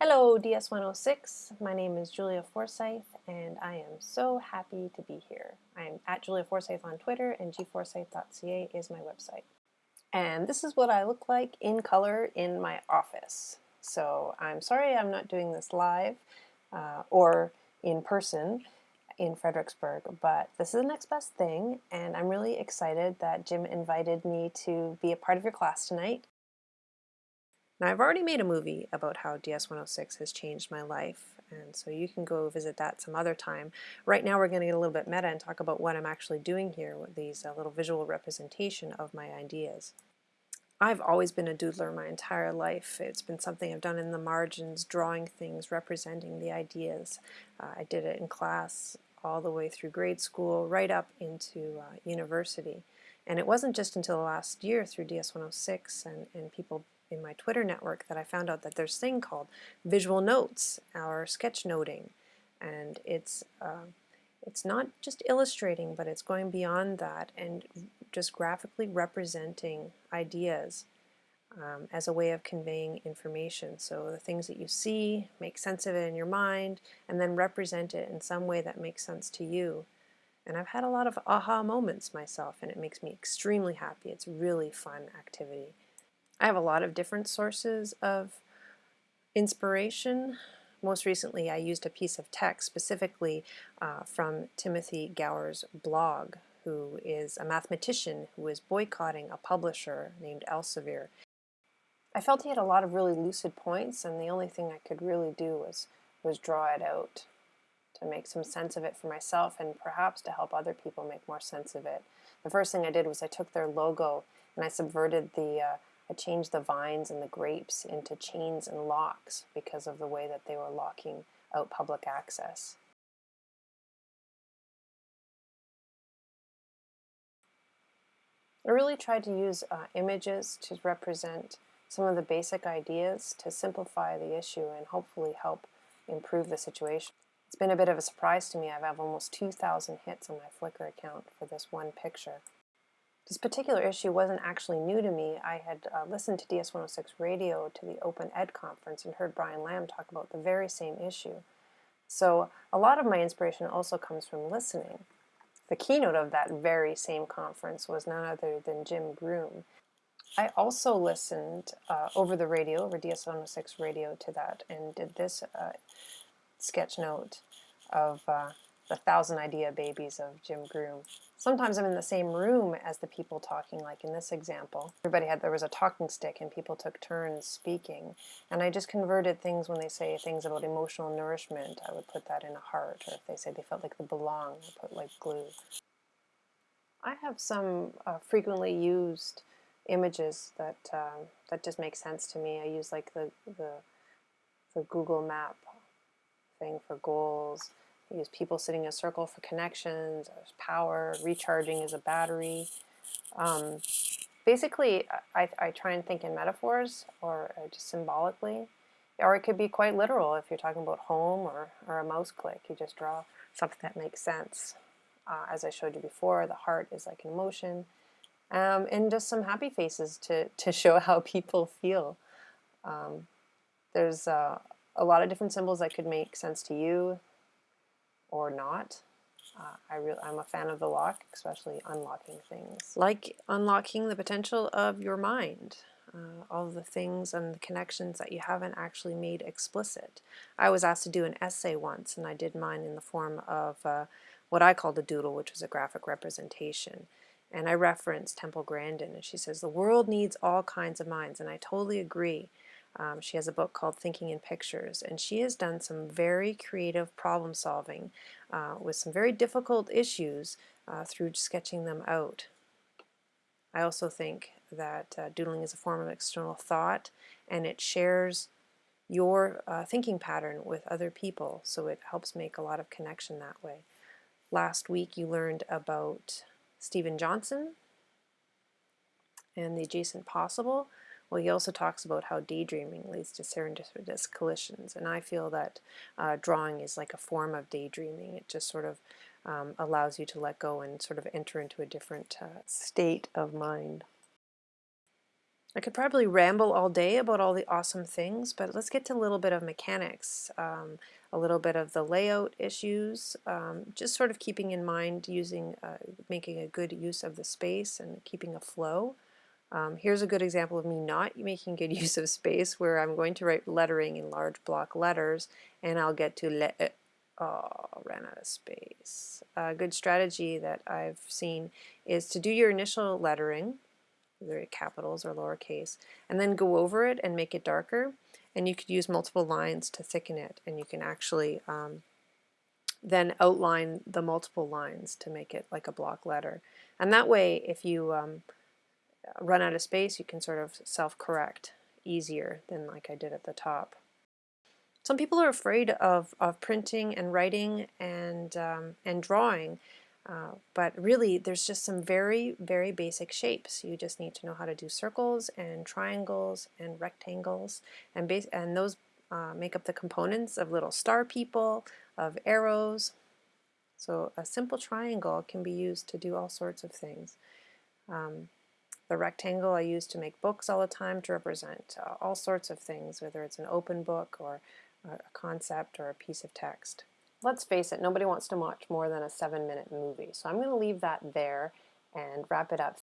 Hello DS106, my name is Giulia Forsyth and I am so happy to be here. I'm at Giulia Forsyth on Twitter and gforsyth.ca is my website. And this is what I look like in color in my office. So I'm sorry I'm not doing this live uh, or in person in Fredericksburg, but this is the next best thing and I'm really excited that Jim invited me to be a part of your class tonight. Now I've already made a movie about how DS-106 has changed my life and so you can go visit that some other time. Right now we're going to get a little bit meta and talk about what I'm actually doing here with these uh, little visual representation of my ideas. I've always been a doodler my entire life. It's been something I've done in the margins, drawing things, representing the ideas. Uh, I did it in class all the way through grade school, right up into uh, university. And it wasn't just until the last year through DS106 and, and people in my Twitter network that I found out that there's a thing called visual notes or sketchnoting. And it's, uh, it's not just illustrating, but it's going beyond that and just graphically representing ideas um, as a way of conveying information. So the things that you see, make sense of it in your mind, and then represent it in some way that makes sense to you. And I've had a lot of aha moments myself, and it makes me extremely happy. It's really fun activity. I have a lot of different sources of inspiration. Most recently I used a piece of text specifically uh, from Timothy Gowers' blog, who is a mathematician who is boycotting a publisher named Elsevier. I felt he had a lot of really lucid points and the only thing I could really do was, was draw it out to make some sense of it for myself and perhaps to help other people make more sense of it. The first thing I did was I took their logo and I subverted the uh, I changed the vines and the grapes into chains and locks because of the way that they were locking out public access. I really tried to use uh, images to represent some of the basic ideas to simplify the issue and hopefully help improve the situation. It's been a bit of a surprise to me. I have almost 2,000 hits on my Flickr account for this one picture. This particular issue wasn't actually new to me. I had uh, listened to DS106 radio to the Open Ed conference and heard Brian Lamb talk about the very same issue. So a lot of my inspiration also comes from listening. The keynote of that very same conference was none other than Jim Groom. I also listened uh, over the radio, over DS106 radio to that and did this uh, sketch note of uh, the Thousand Idea Babies of Jim Groom. Sometimes I'm in the same room as the people talking, like in this example. Everybody had, there was a talking stick and people took turns speaking. And I just converted things when they say things about emotional nourishment, I would put that in a heart. Or if they say they felt like they belong, I put like glue. I have some uh, frequently used images that uh, that just make sense to me. I use like the, the, the Google Map thing for goals. Use people sitting in a circle for connections, there's power, recharging as a battery. Um, basically, I, I try and think in metaphors or uh, just symbolically. Or it could be quite literal if you're talking about home or, or a mouse click. You just draw something that makes sense. Uh, as I showed you before, the heart is like an emotion. Um, and just some happy faces to, to show how people feel. Um, there's uh, a lot of different symbols that could make sense to you or not. Uh, I I'm a fan of the lock, especially unlocking things. Like unlocking the potential of your mind, uh, all the things and the connections that you haven't actually made explicit. I was asked to do an essay once, and I did mine in the form of uh, what I called a doodle, which was a graphic representation. And I referenced Temple Grandin, and she says, the world needs all kinds of minds, and I totally agree. Um, she has a book called Thinking in Pictures, and she has done some very creative problem solving uh, with some very difficult issues uh, through sketching them out. I also think that uh, doodling is a form of external thought, and it shares your uh, thinking pattern with other people, so it helps make a lot of connection that way. Last week you learned about Steven Johnson and the adjacent possible. Well, he also talks about how daydreaming leads to serendipitous collisions, and I feel that uh, drawing is like a form of daydreaming. It just sort of um, allows you to let go and sort of enter into a different uh, state of mind. I could probably ramble all day about all the awesome things, but let's get to a little bit of mechanics, um, a little bit of the layout issues, um, just sort of keeping in mind using, uh, making a good use of the space and keeping a flow. Um, here's a good example of me not making good use of space where I'm going to write lettering in large block letters and I'll get to le oh, ran out of space. A good strategy that I've seen is to do your initial lettering, either capitals or lowercase, and then go over it and make it darker and you could use multiple lines to thicken it and you can actually um, then outline the multiple lines to make it like a block letter. And that way if you um, run out of space, you can sort of self-correct easier than like I did at the top. Some people are afraid of, of printing and writing and, um, and drawing, uh, but really there's just some very, very basic shapes. You just need to know how to do circles and triangles and rectangles, and, base, and those uh, make up the components of little star people, of arrows. So a simple triangle can be used to do all sorts of things. Um, the rectangle I use to make books all the time to represent uh, all sorts of things, whether it's an open book or a concept or a piece of text. Let's face it, nobody wants to watch more than a seven minute movie, so I'm going to leave that there and wrap it up.